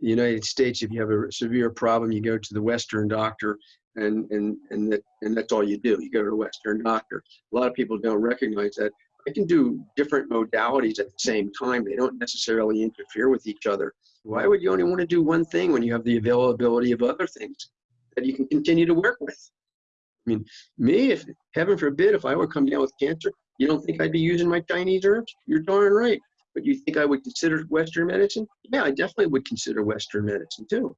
the United States, if you have a severe problem, you go to the Western doctor, and and and that and that's all you do. You go to a Western doctor. A lot of people don't recognize that. I can do different modalities at the same time. They don't necessarily interfere with each other. Why would you only want to do one thing when you have the availability of other things that you can continue to work with? I mean, me, if heaven forbid, if I were come down with cancer, you don't think I'd be using my Chinese herbs? You're darn right. But you think I would consider Western medicine? Yeah, I definitely would consider Western medicine too.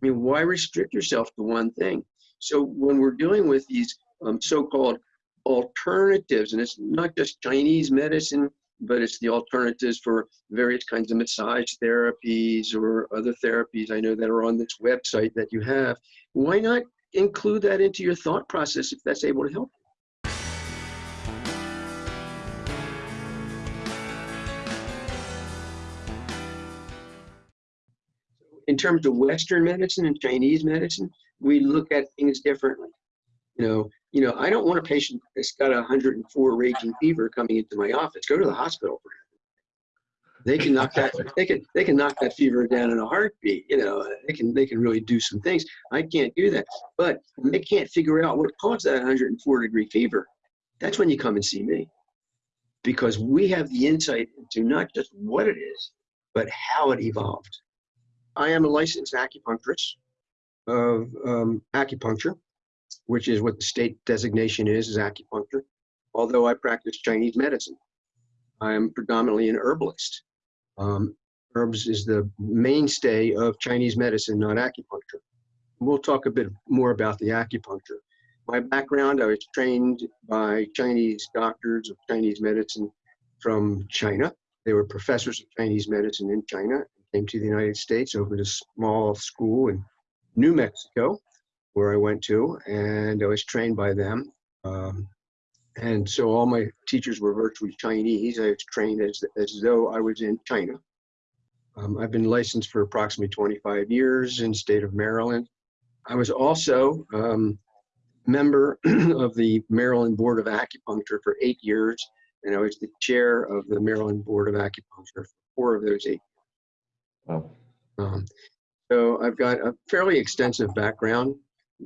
I mean, why restrict yourself to one thing? So when we're dealing with these um, so-called alternatives, and it's not just Chinese medicine, but it's the alternatives for various kinds of massage therapies or other therapies I know that are on this website that you have. Why not include that into your thought process if that's able to help? In terms of Western medicine and Chinese medicine, we look at things differently. You know, you know, I don't want a patient that's got a 104 raging fever coming into my office. Go to the hospital. They can knock that. They can. They can knock that fever down in a heartbeat. You know, they can. They can really do some things. I can't do that. But they can't figure out what caused that 104 degree fever. That's when you come and see me, because we have the insight into not just what it is, but how it evolved. I am a licensed acupuncturist of um, acupuncture, which is what the state designation is, is acupuncture, although I practice Chinese medicine. I am predominantly an herbalist. Um, herbs is the mainstay of Chinese medicine, not acupuncture. We'll talk a bit more about the acupuncture. My background, I was trained by Chinese doctors of Chinese medicine from China. They were professors of Chinese medicine in China came to the United States, opened a small school in New Mexico, where I went to, and I was trained by them. Um, and so all my teachers were virtually Chinese. I was trained as, as though I was in China. Um, I've been licensed for approximately 25 years in state of Maryland. I was also um, member of the Maryland Board of Acupuncture for eight years, and I was the chair of the Maryland Board of Acupuncture for four of those eight. Um, so I've got a fairly extensive background,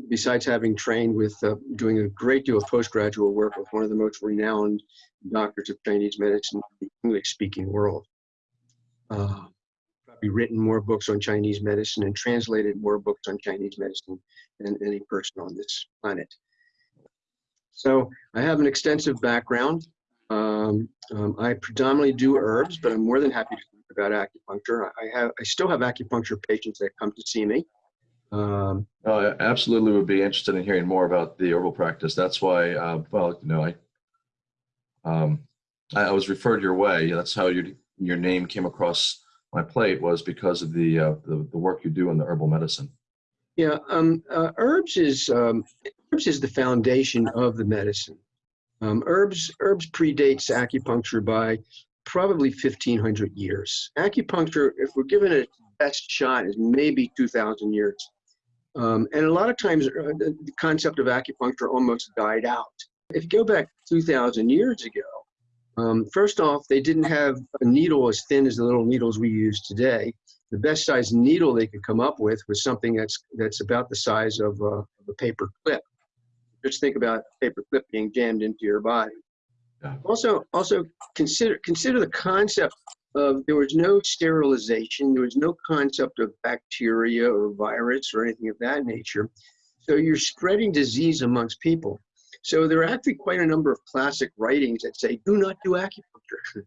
besides having trained with uh, doing a great deal of postgraduate work with one of the most renowned doctors of Chinese medicine in the English-speaking world. Uh, probably written more books on Chinese medicine and translated more books on Chinese medicine than any person on this planet. So I have an extensive background. Um, um, I predominantly do herbs, but I'm more than happy to about acupuncture. I have, I still have acupuncture patients that come to see me. Um, oh, absolutely would be interested in hearing more about the herbal practice. That's why, uh, well, you know, I, um, I, I was referred your way. That's how your your name came across my plate was because of the uh, the, the work you do in the herbal medicine. Yeah, um, uh, herbs is um, herbs is the foundation of the medicine. Um, herbs herbs predates acupuncture by probably 1500 years. Acupuncture, if we're given it best shot, is maybe 2000 years. Um, and a lot of times uh, the concept of acupuncture almost died out. If you go back 2,000 years ago, um, first off, they didn't have a needle as thin as the little needles we use today. The best size needle they could come up with was something that's that's about the size of a, of a paper clip. Just think about a paper clip being jammed into your body. Also, also consider consider the concept of there was no sterilization, there was no concept of bacteria or virus or anything of that nature. So you're spreading disease amongst people. So there are actually quite a number of classic writings that say, do not do acupuncture,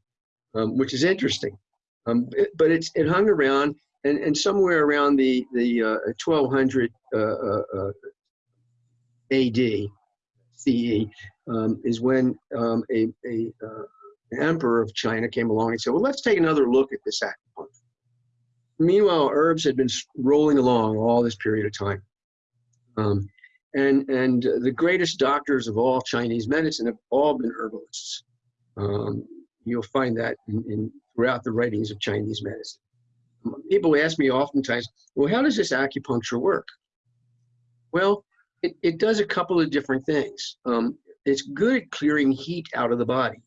um, which is interesting. Um, it, but it's, it hung around, and, and somewhere around the, the uh, 1200 uh, uh, uh AD, Um, is when um, a, a uh, emperor of China came along and said, well, let's take another look at this acupuncture. Meanwhile, herbs had been rolling along all this period of time. Um, and, and the greatest doctors of all Chinese medicine have all been herbalists. Um, you'll find that in, in, throughout the writings of Chinese medicine. People ask me oftentimes, well, how does this acupuncture work? Well, it, it does a couple of different things. Um, it's good at clearing heat out of the body.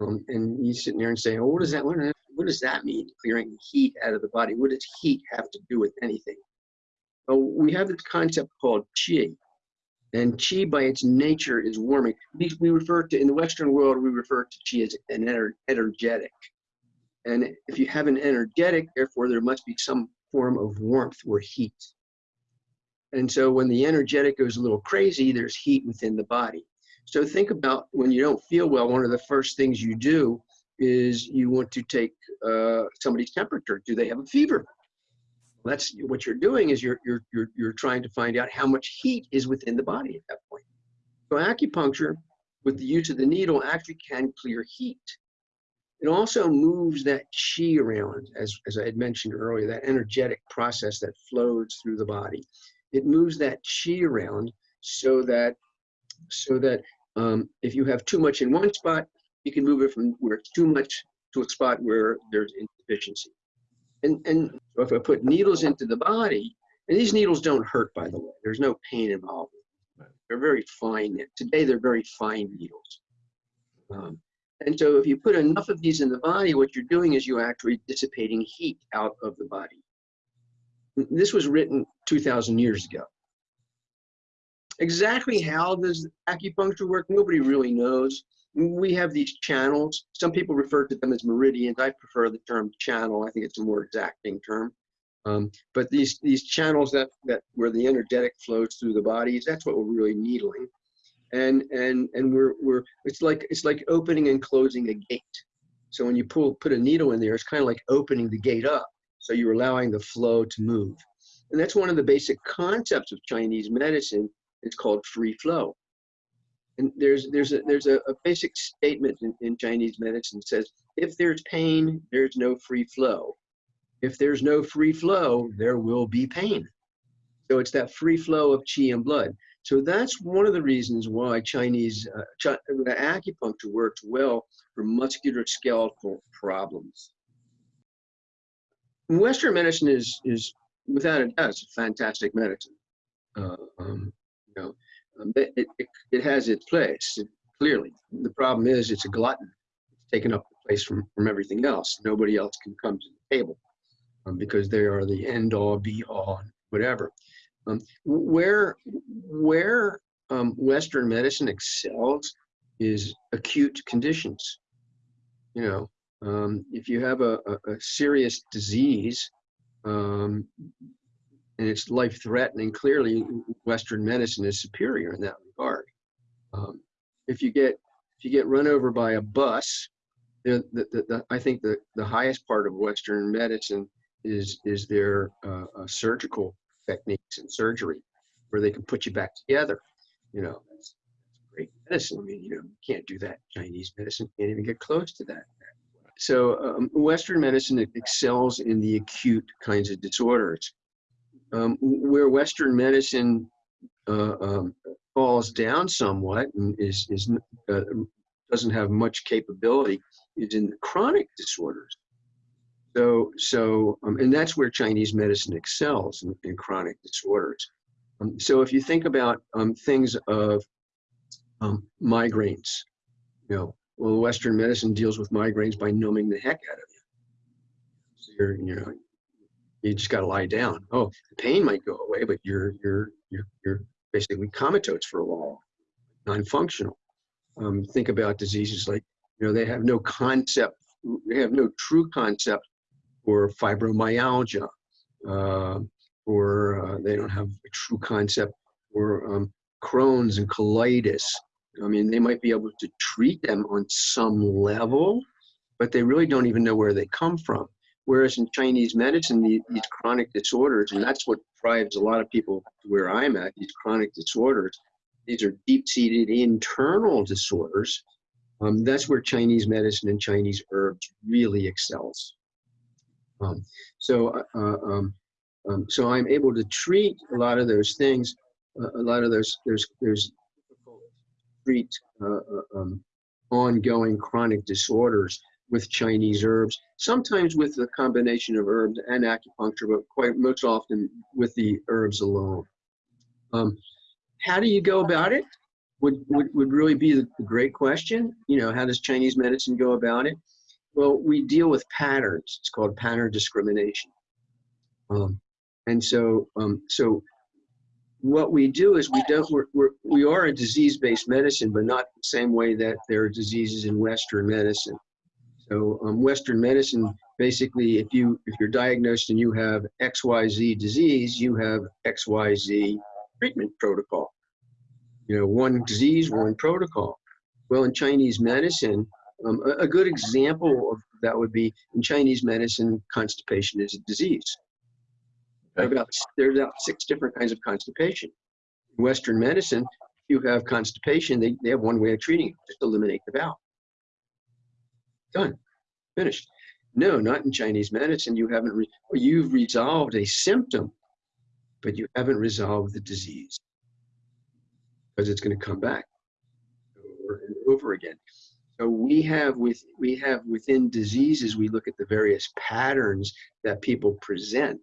Um, and you sitting there and saying, oh, what does that, what, what does that mean? Clearing heat out of the body. What does heat have to do with anything? Well, we have this concept called qi, and qi by its nature is warming. We, we refer to in the Western world we refer to qi as an ener, energetic, and if you have an energetic, therefore there must be some form of warmth or heat. And so when the energetic goes a little crazy, there's heat within the body. So think about when you don't feel well, one of the first things you do is you want to take uh, somebody's temperature. Do they have a fever? That's what you're doing is you're, you're, you're, you're trying to find out how much heat is within the body at that point. So acupuncture with the use of the needle actually can clear heat. It also moves that chi around, as, as I had mentioned earlier, that energetic process that flows through the body. It moves that chi around so that so that um, if you have too much in one spot, you can move it from where it's too much to a spot where there's insufficiency. And, and if I put needles into the body, and these needles don't hurt, by the way, there's no pain involved. They're very fine. Today, they're very fine needles. Um, and so if you put enough of these in the body, what you're doing is you're actually dissipating heat out of the body. This was written 2,000 years ago. Exactly how does acupuncture work? Nobody really knows. We have these channels. Some people refer to them as meridians. I prefer the term channel. I think it's a more exacting term. Um, but these these channels that that where the energetic flows through the bodies, that's what we're really needling. And and and we're we're it's like it's like opening and closing a gate. So when you pull put a needle in there, it's kind of like opening the gate up. So you're allowing the flow to move. And that's one of the basic concepts of Chinese medicine it's called free flow. And there's there's a there's a, a basic statement in, in Chinese medicine says if there's pain, there's no free flow. If there's no free flow, there will be pain. So it's that free flow of qi and blood. So that's one of the reasons why Chinese uh, Ch acupuncture works well for musculoskeletal problems. Western medicine is is without a doubt it's a fantastic medicine. Uh, um, you know, um, it, it, it has its place, it, clearly. The problem is it's a glutton. It's taken up the place from, from everything else. Nobody else can come to the table um, because they are the end all, be all, whatever. Um, where where um, Western medicine excels is acute conditions. You know, um, if you have a, a, a serious disease, um, and it's life threatening, clearly Western medicine is superior in that regard. Um, if you get if you get run over by a bus, the, the, the, I think the, the highest part of Western medicine is is their uh, uh, surgical techniques and surgery, where they can put you back together. You know, that's, that's great medicine. I mean, you know, you can't do that. Chinese medicine can't even get close to that. So um, Western medicine excels in the acute kinds of disorders um, where Western medicine uh, um, falls down somewhat and is, is uh, doesn't have much capability is in the chronic disorders. So, so um, and that's where Chinese medicine excels in, in chronic disorders. Um, so if you think about um, things of migraines, you know, well, Western medicine deals with migraines by numbing the heck out of you. So you're, you know, you just got to lie down. Oh, the pain might go away, but you're you're you're you're basically comatose for a while, non-functional. Um, think about diseases like you know they have no concept, they have no true concept for fibromyalgia, uh, or uh, they don't have a true concept for um, Crohn's and colitis. I mean, they might be able to treat them on some level, but they really don't even know where they come from. Whereas in Chinese medicine, these, these chronic disorders, and that's what drives a lot of people where I'm at, these chronic disorders, these are deep-seated internal disorders. Um, that's where Chinese medicine and Chinese herbs really excels. Um, so, uh, uh, um, um, so I'm able to treat a lot of those things, uh, a lot of those, there's, there's treat uh, uh, um, ongoing chronic disorders with Chinese herbs, sometimes with a combination of herbs and acupuncture, but quite most often with the herbs alone. Um, how do you go about it? Would, would, would really be the great question. You know, how does Chinese medicine go about it? well, we deal with patterns. It's called pattern discrimination. Um, and so, um, so what we do is we don't, we're, we're, we are a disease-based medicine, but not the same way that there are diseases in Western medicine. So um, Western medicine, basically, if you if you're diagnosed and you have XYZ disease, you have XYZ treatment protocol. You know, one disease, one protocol. Well, in Chinese medicine, um, a, a good example of that would be in Chinese medicine, constipation is a disease. Okay. about, there's about six different kinds of constipation. In Western medicine, if you have constipation, they, they have one way of treating it, just eliminate the bowel. Done, finished. No, not in Chinese medicine. You haven't, re- you've resolved a symptom, but you haven't resolved the disease because it's going to come back over and over again. So we have with we have within diseases, we look at the various patterns that people present,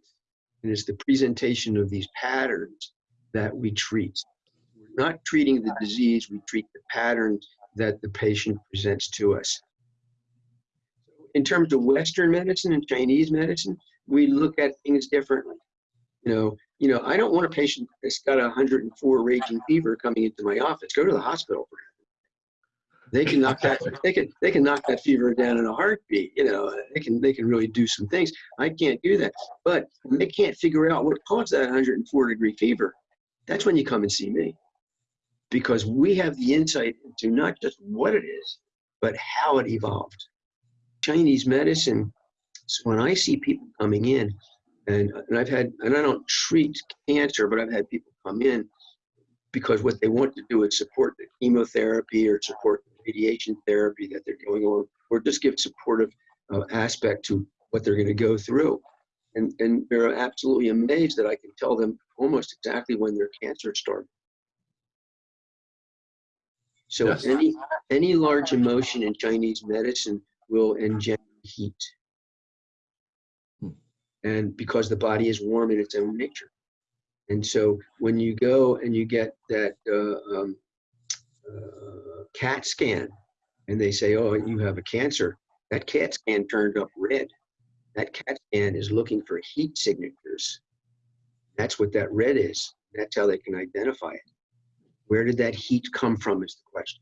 and it's the presentation of these patterns that we treat. We're not treating the disease; we treat the patterns that the patient presents to us. In terms of Western medicine and Chinese medicine, we look at things differently. You know, you know, I don't want a patient that's got a 104 raging fever coming into my office. Go to the hospital for they can knock that they can they can knock that fever down in a heartbeat you know they can they can really do some things. I can't do that. But they can't figure out what caused that 104 degree fever. That's when you come and see me. Because we have the insight into not just what it is but how it evolved. Chinese medicine so when i see people coming in and, and i've had and i don't treat cancer but i've had people come in because what they want to do is support the chemotherapy or support the radiation therapy that they're going on, or just give supportive uh, aspect to what they're going to go through. And, and they're absolutely amazed that I can tell them almost exactly when their cancer started. So Yes. any any large emotion in Chinese medicine will engender heat. Hmm. And because the body is warm in its own nature. And so when you go and you get that uh, um, uh, CAT scan and they say, oh, you have a cancer, that CAT scan turned up red. That CAT scan is looking for heat signatures. That's what that red is. That's how they can identify it. Where did that heat come from is the question.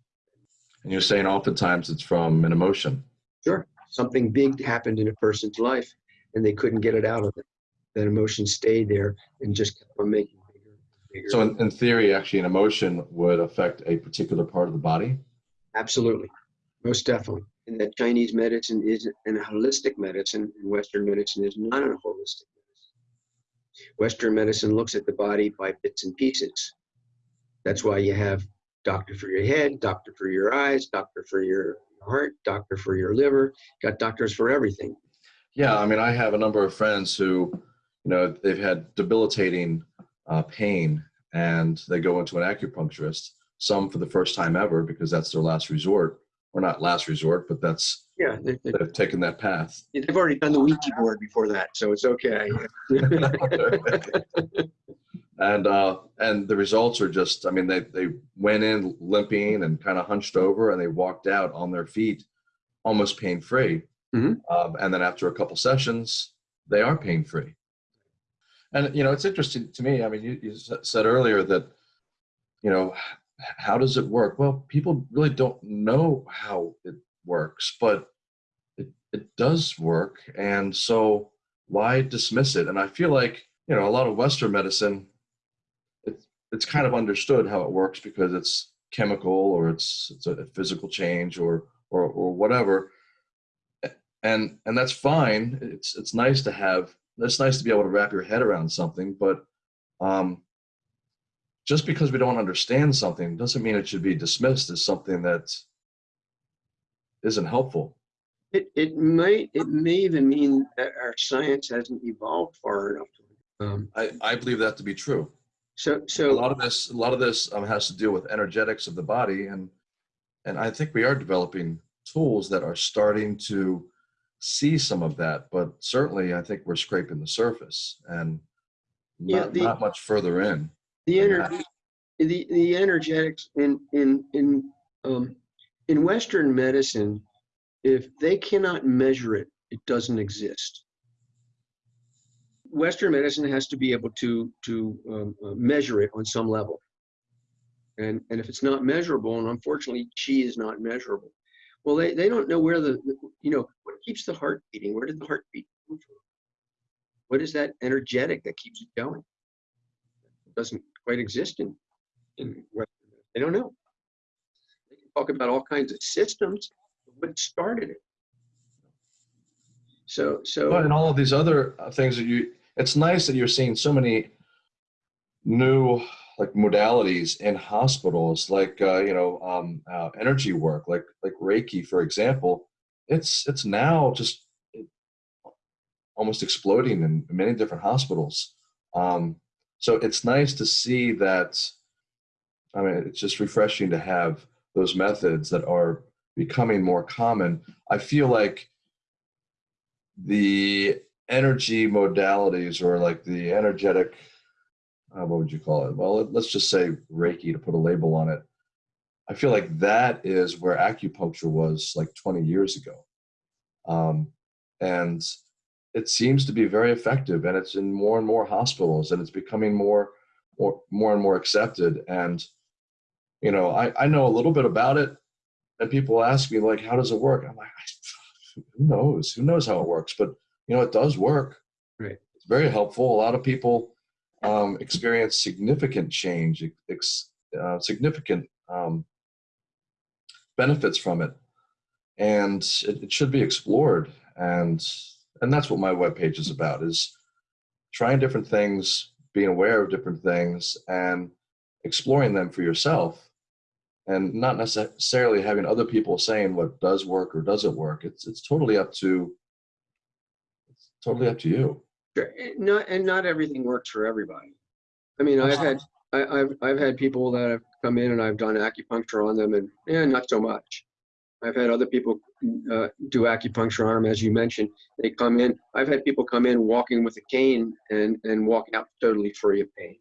And you're saying oftentimes it's from an emotion. Sure, something big happened in a person's life and they couldn't get it out of it. That emotion stayed there and just kept on making bigger and bigger. So in, in theory, actually, an emotion would affect a particular part of the body. Absolutely, most definitely. And that Chinese medicine is an holistic medicine, and Western medicine is not a holistic medicine. Western medicine looks at the body by bits and pieces. That's why you have doctor for your head, doctor for your eyes, doctor for your heart, doctor for your liver. Got doctors for everything. Yeah, I mean, I have a number of friends who, you know, they've had debilitating uh, pain and they go into an acupuncturist, some for the first time ever because that's their last resort, or not last resort, but that's, Yeah, they, they've taken that path. they've already done the Ouija board before that, so it's okay. and uh, and the results are just, I mean, they, they went in limping and kind of hunched over and they walked out on their feet almost pain free. Mhm. Um, and then after a couple sessions, they are pain free. And you know, it's interesting to me. I mean, you, you said earlier that, you know, how does it work? Well, people really don't know how it works, but it, it does work. And so why dismiss it? And I feel like, you know, a lot of Western medicine, it's, it's kind of understood how it works because it's chemical or it's, it's a physical change or, or, or whatever. And, and that's fine. It's, it's nice to have, it's nice to be able to wrap your head around something, but um, just because we don't understand something doesn't mean it should be dismissed as something that isn't helpful. It, it might, it may even mean that our science hasn't evolved far enough. Um, I, I believe that to be true. so, so a lot of this a lot of this um, has to do with energetics of the body and and i think we are developing tools that are starting to see some of that but certainly i think we're scraping the surface and Yeah, not, the- not much further in the energy, the, the energetics in, in, in, um, in Western medicine, if they cannot measure it, it doesn't exist. Western medicine has to be able to to um, uh, measure it on some level, and and if it's not measurable, and unfortunately, chi is not measurable. Well, they, they don't know where the, the you know keeps the heart beating. Where did the heart beat come from? What is that energetic that keeps it going? It doesn't quite exist in in Western. They don't know. They can talk about all kinds of systems, but what started it? So so. And all of these other uh, things that you, it's nice that you're seeing so many new like modalities in hospitals, like uh, you know, um, uh, energy work, like like Reiki, for example. It's it's now just almost exploding in many different hospitals. Um, so it's nice to see that. I mean, it's just refreshing to have those methods that are becoming more common. I feel like the energy modalities or like the energetic uh, what would you call it well let's just say reiki to put a label on it i feel like that is where acupuncture was like 20 years ago. Um, and it seems to be very effective and it's in more and more hospitals and it's becoming more more more and more accepted. And you know i i know a little bit about it and people ask me like how does it work? I'm like who knows? Who knows how it works? But you know it does work. Right. it's very helpful. A lot of people um, experience significant change ex, uh, significant um, benefits from it. And it, it should be explored. And and that's what my webpage is about is trying different things being aware of different things and exploring them for yourself. And not necessarily having other people saying what does work or doesn't work. It's it's totally up to it's totally up to you. Sure, and Not, and not everything works for everybody. I mean, I've had, I, I've, I've had people that have come in and I've done acupuncture on them and, yeah, not so much. I've had other people uh, do acupuncture on them, as you mentioned. They come in, I've had people come in walking with a cane and, and walk out totally free of pain.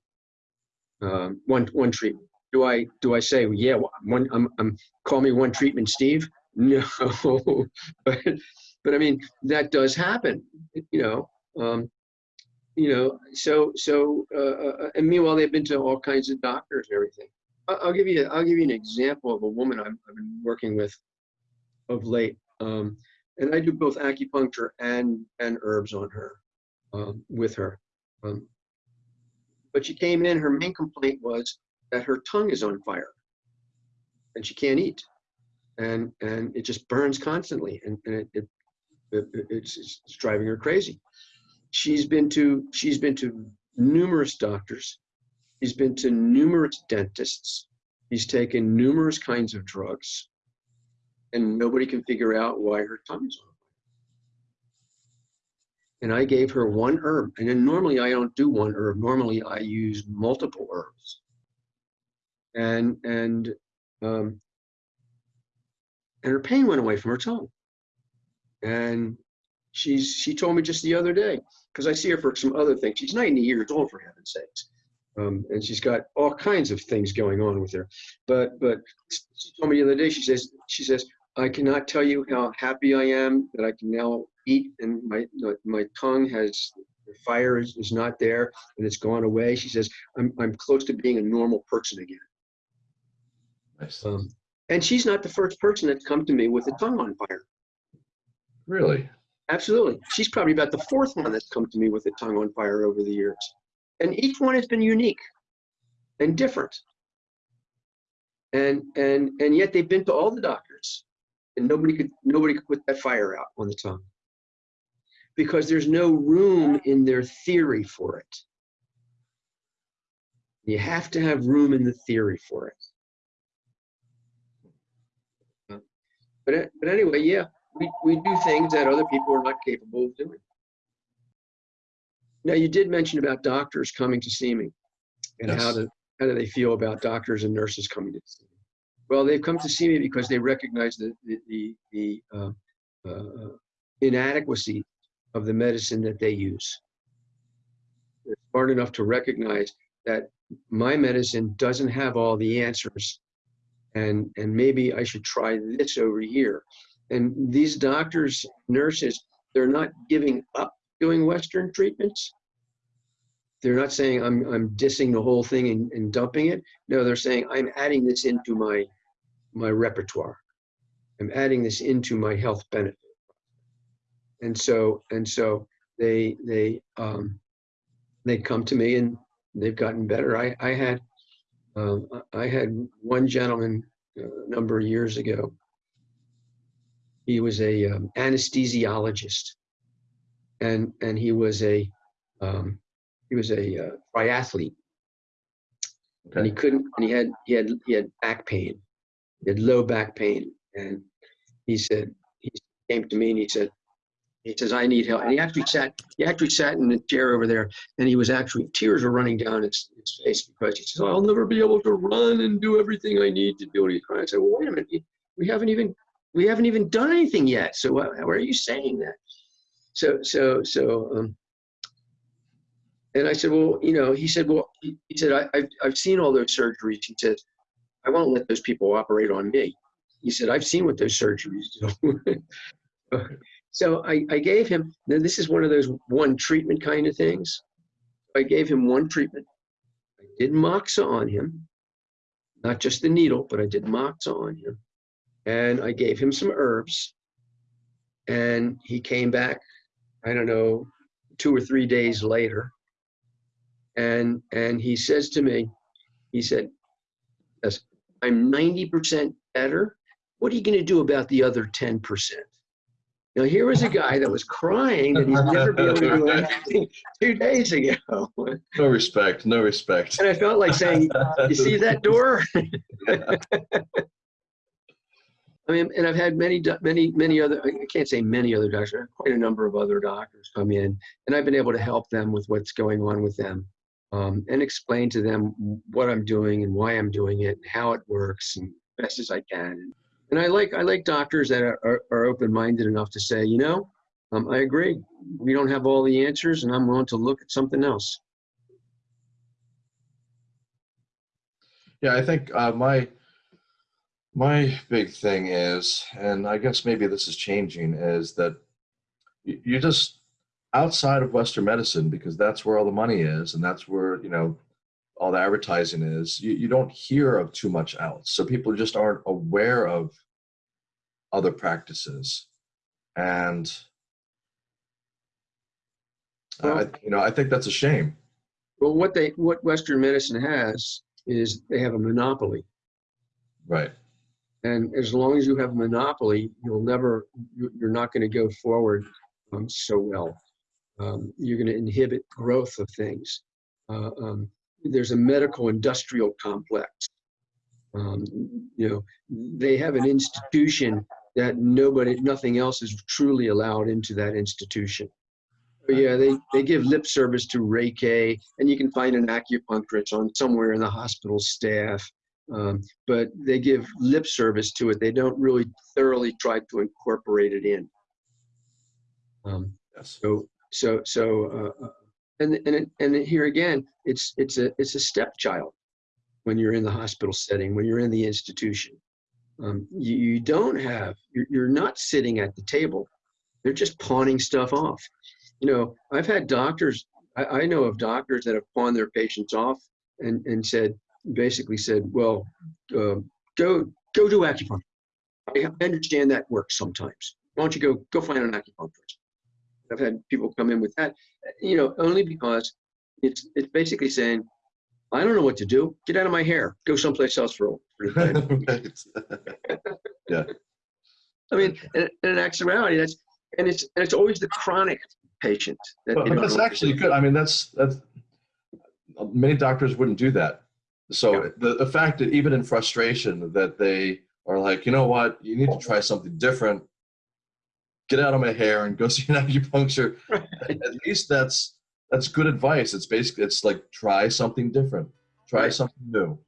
Um, one, one treatment. Do I, do I say, yeah, one, I'm, I'm, call me one treatment, Steve? No, but, but I mean, that does happen, you know. Um, you know, so so uh, uh, and meanwhile they've been to all kinds of doctors and everything. I'll, I'll give you I'll give you an example of a woman I've, I've been working with of late, um, and I do both acupuncture and and herbs on her um, with her. Um, but she came in. Her main complaint was that her tongue is on fire, and she can't eat, and and it just burns constantly, and, and it, it, it it's, it's driving her crazy she's been to she's been to numerous doctors. She's been to numerous dentists. He's taken numerous kinds of drugs and nobody can figure out why her tongue's on and i gave her one herb and then normally i don't do one herb. Normally i use multiple herbs. And and um and her pain went away from her tongue. And she's she told me just the other day because I see her for some other things. She's 90 years old for heaven's sakes, um, and she's got all kinds of things going on with her. But but she told me the other day. She says she says I cannot tell you how happy I am that I can now eat and my my tongue has the fire is, is not there and it's gone away. She says I'm I'm close to being a normal person again. nice Um, and she's not the first person that's come to me with a tongue on fire. really Absolutely. She's probably about the fourth one that's come to me with a tongue on fire over the years. And each one has been unique and different. And and and yet they've been to all the doctors and nobody could nobody could put that fire out on the tongue. Because there's no room in their theory for it. You have to have room in the theory for it. But but anyway, yeah, we, we do things that other people are not capable of doing. Now, you did mention about doctors coming to see me and how, Yes. do, how do they feel about doctors and nurses coming to see me. Well, they've come to see me because they recognize the, the, the, the uh, uh, inadequacy of the medicine that they use. They're smart enough to recognize that my medicine doesn't have all the answers and, and maybe I should try this over here and these doctors, nurses, they're not giving up doing Western treatments. They're not saying I'm I'm dissing the whole thing and, and dumping it. No, they're saying I'm adding this into my my repertoire. I'm adding this into my health benefit. And so and so they they um, they come to me and they've gotten better. I I had um, I had one gentleman uh, a number of years ago. He was a um, anesthesiologist, and and he was a um, he was a uh, triathlete, and he couldn't. And he had he had he had back pain, he had low back pain, and he said he came to me and he said he says I need help. And he actually sat he actually sat in the chair over there, and he was actually tears were running down his, his face because he says I'll never be able to run and do everything I need to do. And he's crying. I said, well, wait a minute, we haven't even we haven't even done anything yet. So why, why are you saying that? So so so um, and I said, well, you know, he said, well, he, he said, I, I've, I've seen all those surgeries. He said, I won't let those people operate on me. He said, I've seen what those surgeries do. so I, I gave him, now this is one of those one treatment kind of things. I gave him one treatment. I did Moxa on him, not just the needle, but I did Moxa on him. And I gave him some herbs. And he came back, I don't know, two or three days later and and he says to me he said yes i'm 90% better what are you going to do about the other 10% now here was a guy that was crying that he'd never be able to do anything two days ago No respect. No respect. and i felt like saying you see that door I mean, and I've had many, many, many other, I can't say many other doctors, quite a number of other doctors come in, and I've been able to help them with what's going on with them um, and explain to them what I'm doing and why I'm doing it and how it works and best as I can. And I like, I like doctors that are, are, are open-minded enough to say, you know, um, I agree. We don't have all the answers, and I'm willing to look at something else. Yeah, I think uh, my my big thing is, and I guess maybe this is changing, is that you, just outside of Western medicine because that's where all the money is, and that's where you know all the advertising is. You you don't hear of too much else, so people just aren't aware of other practices, and I, you know I think that's a shame. Well, what they, what Western medicine has is they have a monopoly. Right. And as long as you have monopoly, you'll never, you- you're not going to go forward um, so well. Um, you're going to inhibit growth of things. Uh, um, there's a medical industrial complex. Um, you know, they have an institution that nobody, nothing else is truly allowed into that institution. But yeah, they, they give lip service to Reiki, and you can find an acupuncturist on somewhere in the hospital staff um, but they give lip service to it. They don't really thoroughly try to incorporate it in. Um, Yes. so, so, so, uh, uh, and and it, and here again, it's it's a it's a stepchild when you're in the hospital setting, when you're in the institution. Um, you, you don't have you're, you're not sitting at the table. They're just pawning stuff off. You know, I've had doctors. I, I know of doctors that have pawned their patients off and and said basically said, well, uh, go go do acupuncture. I understand that works sometimes. Why don't you go go find an acupuncturist? I've had people come in with that, you know, only because it's it's basically saying, I don't know what to do. Get out of my hair. Go someplace else for a for a time." Right. I mean, in, in actuality, that's and it's and it's always the chronic patient that But, but that's know what to actually good. I mean, that's that's many doctors wouldn't do that. So Yeah. the, the fact that even in frustration that they are like, you know what, you need to try something different. Get out of my hair and go see an acupuncture. At at least that's that's good advice. It's basically it's like try something different, try Right. something new.